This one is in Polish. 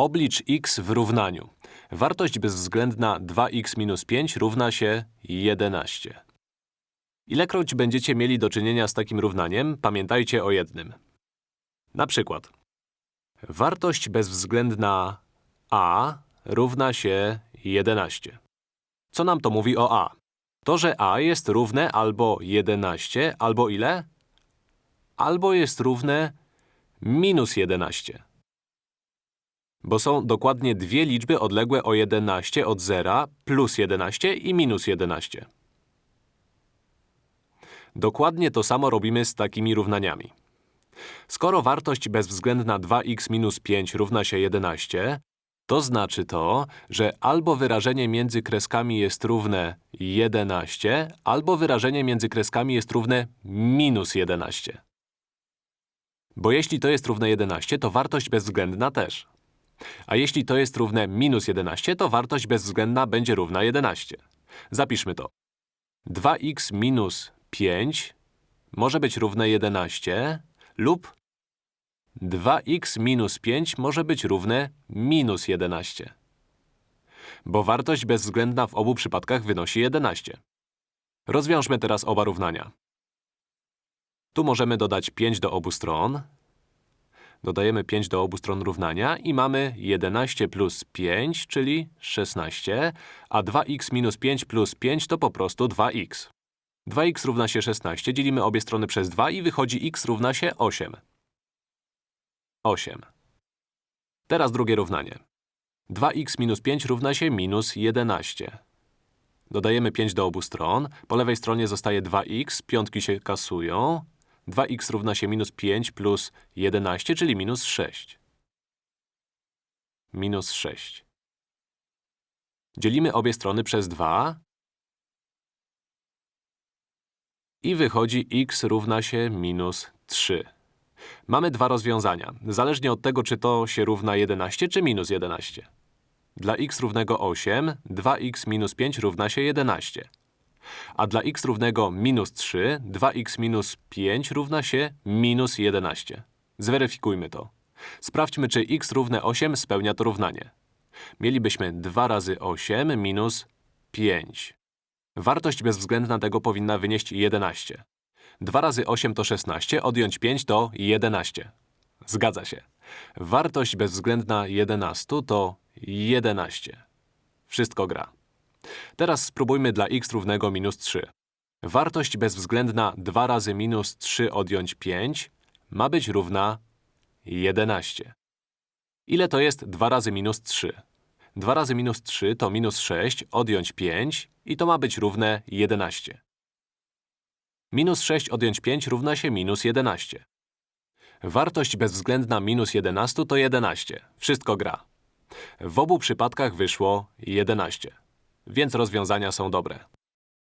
Oblicz x w równaniu. Wartość bezwzględna 2x minus 5 równa się 11. Ilekroć będziecie mieli do czynienia z takim równaniem, pamiętajcie o jednym. Na przykład wartość bezwzględna a równa się 11. Co nam to mówi o a? To, że a jest równe albo 11, albo ile? Albo jest równe minus 11. Bo są dokładnie dwie liczby odległe o 11 od zera, plus 11 i minus 11. Dokładnie to samo robimy z takimi równaniami. Skoro wartość bezwzględna 2x minus 5 równa się 11, to znaczy to, że albo wyrażenie między kreskami jest równe 11, albo wyrażenie między kreskami jest równe minus 11. Bo jeśli to jest równe 11, to wartość bezwzględna też. A jeśli to jest równe minus 11, to wartość bezwzględna będzie równa 11. Zapiszmy to. 2x minus 5 może być równe 11 lub 2x minus 5 może być równe minus 11. Bo wartość bezwzględna w obu przypadkach wynosi 11. Rozwiążmy teraz oba równania. Tu możemy dodać 5 do obu stron. Dodajemy 5 do obu stron równania i mamy 11 plus 5, czyli 16, a 2x minus 5 plus 5 to po prostu 2x. 2x równa się 16, dzielimy obie strony przez 2 i wychodzi x równa się 8. 8. Teraz drugie równanie. 2x minus 5 równa się minus 11. Dodajemy 5 do obu stron. Po lewej stronie zostaje 2x, piątki się kasują. 2x równa się minus 5 plus 11, czyli minus 6. Minus 6. Dzielimy obie strony przez 2 i wychodzi x równa się minus 3. Mamy dwa rozwiązania, zależnie od tego, czy to się równa 11, czy minus 11. Dla x równego 8, 2x minus 5 równa się 11. A dla x równego minus 3, 2x minus 5 równa się minus 11. Zweryfikujmy to. Sprawdźmy, czy x równe 8 spełnia to równanie. Mielibyśmy 2 razy 8 minus 5. Wartość bezwzględna tego powinna wynieść 11. 2 razy 8 to 16, odjąć 5 to 11. Zgadza się. Wartość bezwzględna 11 to 11. Wszystko gra. Teraz spróbujmy dla x równego minus 3. Wartość bezwzględna 2 razy minus 3 odjąć 5 ma być równa 11. Ile to jest 2 razy minus 3? 2 razy minus 3 to minus 6, odjąć 5 i to ma być równe 11. Minus 6 odjąć 5 równa się minus 11. Wartość bezwzględna minus 11 to 11. Wszystko gra. W obu przypadkach wyszło 11. Więc rozwiązania są dobre.